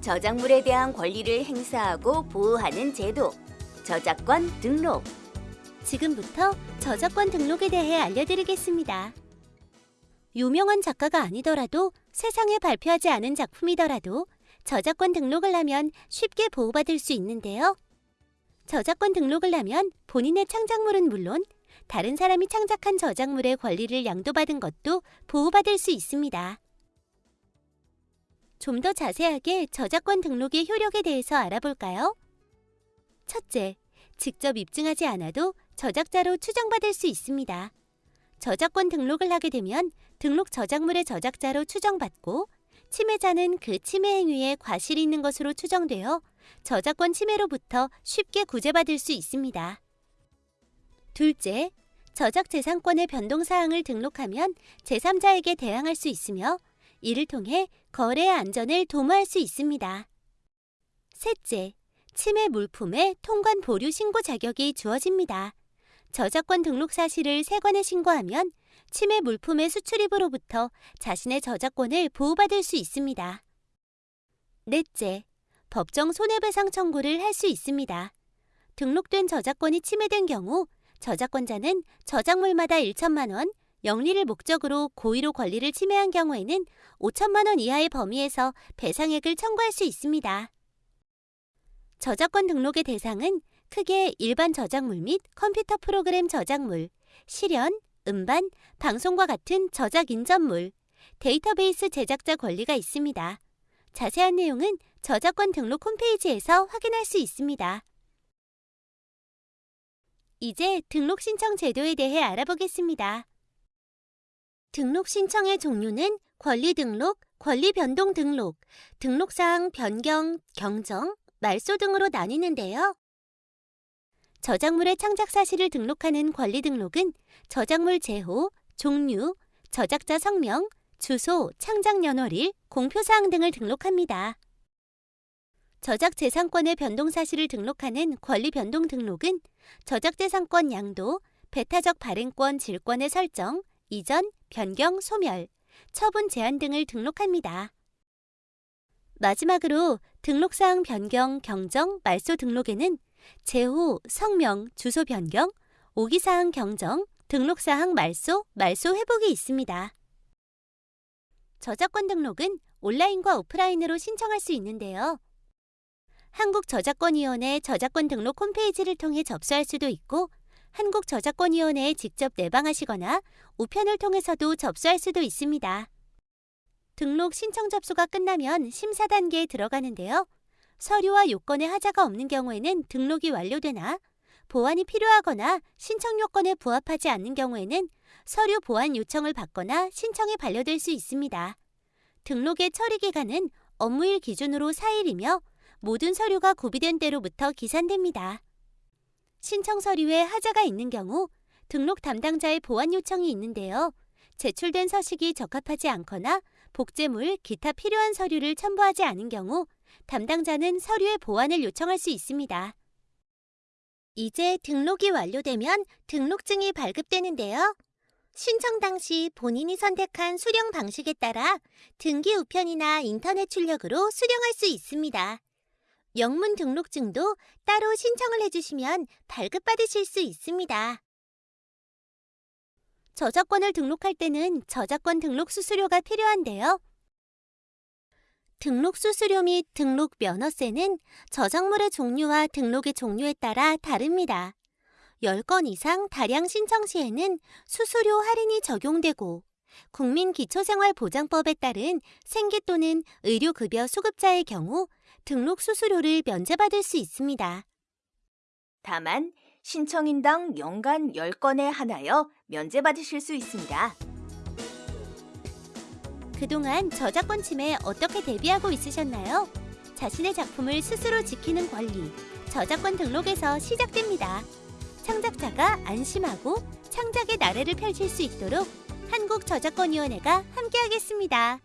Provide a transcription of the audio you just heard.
저작물에 대한 권리를 행사하고 보호하는 제도, 저작권 등록. 지금부터 저작권 등록에 대해 알려드리겠습니다. 유명한 작가가 아니더라도 세상에 발표하지 않은 작품이더라도 저작권 등록을 하면 쉽게 보호받을 수 있는데요. 저작권 등록을 하면 본인의 창작물은 물론 다른 사람이 창작한 저작물의 권리를 양도받은 것도 보호받을 수 있습니다. 좀 더 자세하게 저작권 등록의 효력에 대해서 알아볼까요? 첫째, 직접 입증하지 않아도 저작자로 추정받을 수 있습니다. 저작권 등록을 하게 되면 등록 저작물의 저작자로 추정받고 침해자는 그 침해 행위에 과실이 있는 것으로 추정되어 저작권 침해로부터 쉽게 구제받을 수 있습니다. 둘째, 저작 재산권의 변동 사항을 등록하면 제3자에게 대항할 수 있으며 이를 통해 거래의 안전을 도모할 수 있습니다. 셋째, 침해 물품의 통관 보류 신고 자격이 주어집니다. 저작권 등록 사실을 세관에 신고하면 침해 물품의 수출입으로부터 자신의 저작권을 보호받을 수 있습니다. 넷째, 법정 손해배상 청구를 할 수 있습니다. 등록된 저작권이 침해된 경우 저작권자는 저작물마다 1천만 원, 영리를 목적으로 고의로 권리를 침해한 경우에는 5천만 원 이하의 범위에서 배상액을 청구할 수 있습니다. 저작권 등록의 대상은 크게 일반 저작물 및 컴퓨터 프로그램 저작물, 실현, 음반, 방송과 같은 저작 인접물, 데이터베이스 제작자 권리가 있습니다. 자세한 내용은 저작권 등록 홈페이지에서 확인할 수 있습니다. 이제 등록 신청 제도에 대해 알아보겠습니다. 등록 신청의 종류는 권리 등록, 권리 변동 등록, 등록사항 변경, 경정, 말소 등으로 나뉘는데요. 저작물의 창작 사실을 등록하는 권리 등록은 저작물 제호, 종류, 저작자 성명, 주소, 창작 연월일, 공표사항 등을 등록합니다. 저작 재산권의 변동 사실을 등록하는 권리 변동 등록은 저작 재산권 양도, 배타적 발행권 질권의 설정, 이전, 변경, 소멸, 처분 제한 등을 등록합니다. 마지막으로 등록사항 변경, 경정, 말소 등록에는 제호, 성명, 주소 변경, 오기사항 경정, 등록사항 말소, 말소 회복이 있습니다. 저작권 등록은 온라인과 오프라인으로 신청할 수 있는데요. 한국저작권위원회 저작권 등록 홈페이지를 통해 접수할 수도 있고 한국저작권위원회에 직접 내방하시거나 우편을 통해서도 접수할 수도 있습니다. 등록 신청 접수가 끝나면 심사 단계에 들어가는데요. 서류와 요건에 하자가 없는 경우에는 등록이 완료되나 보완이 필요하거나 신청 요건에 부합하지 않는 경우에는 서류 보완 요청을 받거나 신청이 반려될 수 있습니다. 등록의 처리 기간은 업무일 기준으로 4일이며 모든 서류가 구비된 때로부터 기산됩니다. 신청 서류에 하자가 있는 경우 등록 담당자의 보완 요청이 있는데요. 제출된 서식이 적합하지 않거나 복제물, 기타 필요한 서류를 첨부하지 않은 경우 담당자는 서류의 보완을 요청할 수 있습니다. 이제 등록이 완료되면 등록증이 발급되는데요. 신청 당시 본인이 선택한 수령 방식에 따라 등기 우편이나 인터넷 출력으로 수령할 수 있습니다. 영문 등록증도 따로 신청을 해주시면 발급받으실 수 있습니다. 저작권을 등록할 때는 저작권 등록 수수료가 필요한데요. 등록 수수료 및 등록 면허세는 저작물의 종류와 등록의 종류에 따라 다릅니다. 10건 이상 다량 신청 시에는 수수료 할인이 적용되고 국민기초생활보장법에 따른 생계 또는 의료급여 수급자의 경우 등록 수수료를 면제받을 수 있습니다. 다만 신청인당 연간 10건에 한하여 면제받으실 수 있습니다. 그동안 저작권 침해에 어떻게 대비하고 있으셨나요? 자신의 작품을 스스로 지키는 권리, 저작권 등록에서 시작됩니다. 창작자가 안심하고 창작의 나래를 펼칠 수 있도록 한국저작권위원회가 함께하겠습니다.